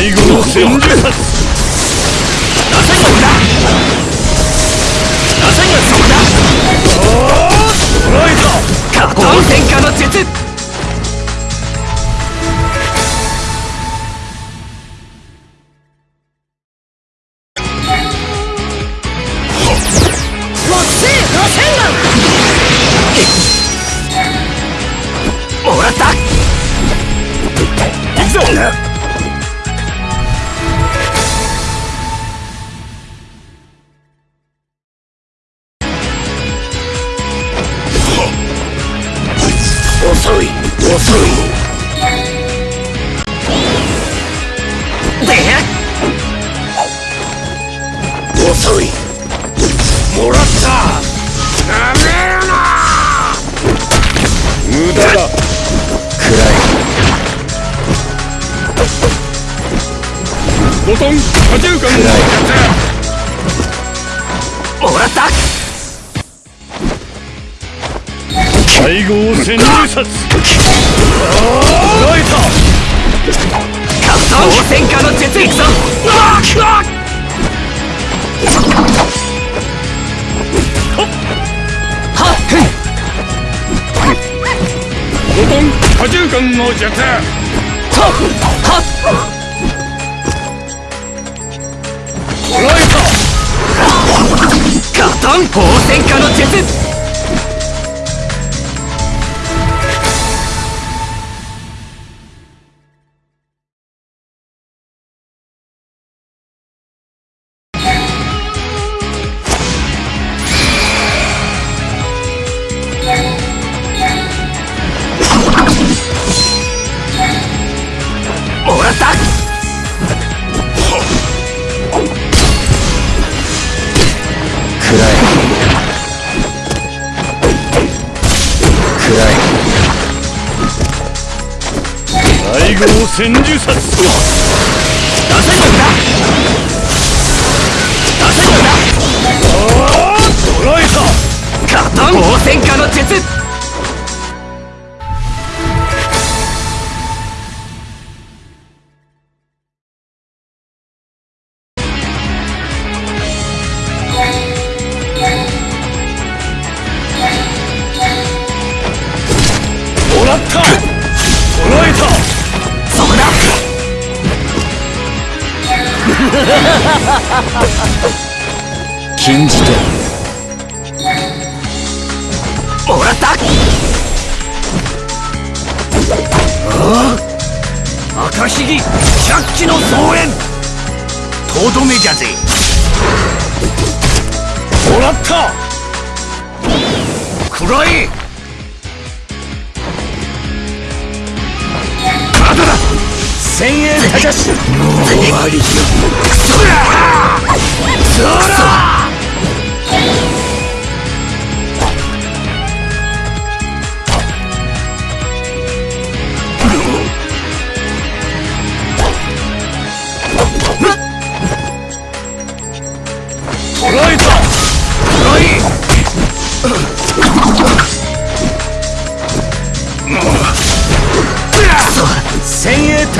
戦術。殺なせそこだ？なせがそこだ捉えた。加藤戦火の術もらった。行くぞもらった。なめるな。無駄だ。暗い。ボトン多重間のも。らった。最後を潜入殺捉えたカウント戦火の術いくぞ多重感の術はっはっ。捉えたガタン放戦火の術。最後を戦術殺出せるんだ出せるんだ捉えたガトン！放戦火の術禁じて。もらった。ああ。赤ひぎ百鬼の増援。とどめじゃぜ。もらった。くらえ先鋭たじゃし。もう終わりよ。そらそら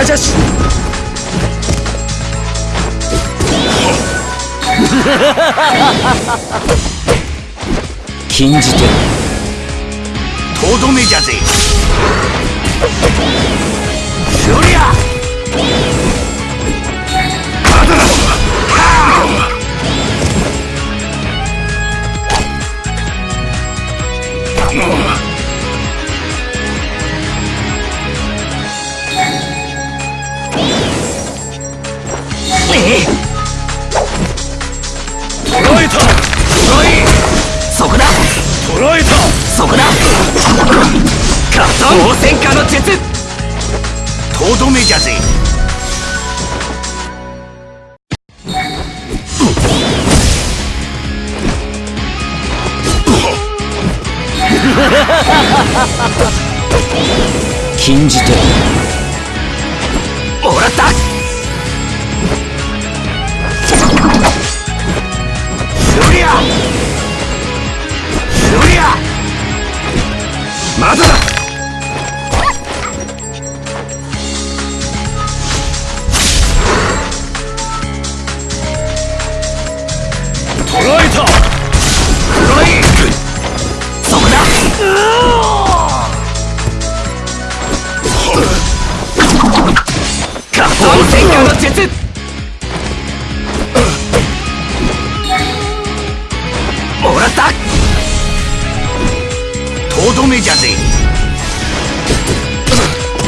たじゃし禁じてとどめじゃぜそこだ。カット応戦火の術。とどめじゃぜ。禁じてったとどめじゃぜ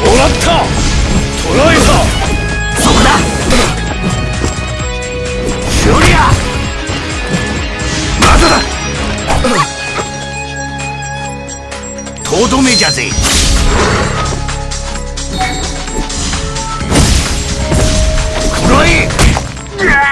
もらった。捕らえた。そこだ。終了。まだだ。とどめじゃぜくらえ